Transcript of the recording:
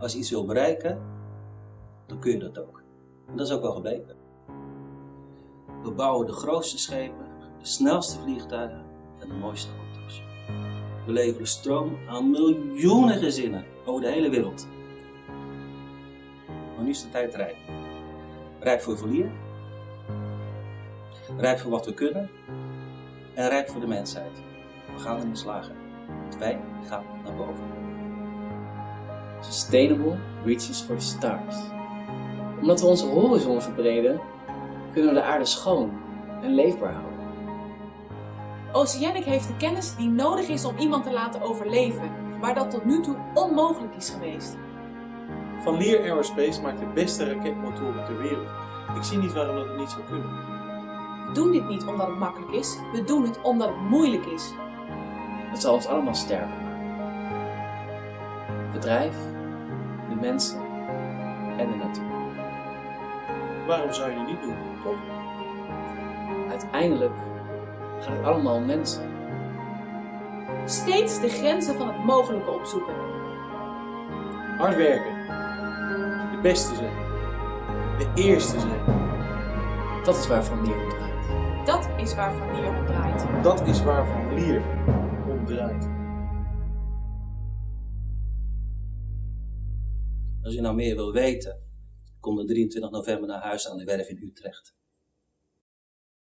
Als je iets wil bereiken, dan kun je dat ook. En dat is ook wel gebleken. We bouwen de grootste schepen, de snelste vliegtuigen en de mooiste auto's. We leveren stroom aan miljoenen gezinnen over de hele wereld. Maar nu is de tijd rijp. Rijp voor verlier, rijp voor wat we kunnen en rijp voor de mensheid. We gaan erin slagen. Want wij gaan naar boven. Sustainable reaches for the stars. Omdat we onze horizon verbreden, kunnen we de aarde schoon en leefbaar houden. Oceanic heeft de kennis die nodig is om iemand te laten overleven, waar dat tot nu toe onmogelijk is geweest. Van Lear Aerospace maakt de beste raketmotoren ter wereld. Ik zie niet waarom dat het niet zou kunnen. We doen dit niet omdat het makkelijk is, we doen het omdat het moeilijk is. Het zal ons allemaal. Het bedrijf, de mensen en de natuur. Waarom zou je het niet doen, toch? Uiteindelijk gaat het allemaal om mensen. Steeds de grenzen van het mogelijke opzoeken. Hard werken. De beste zijn. De eerste zijn. Dat is waarvan Lear om draait. Dat is waar Van Leer om draait. Dat is waarvan Lear om draait. Als je nou meer wil weten, kom de 23 november naar huis aan de werf in Utrecht.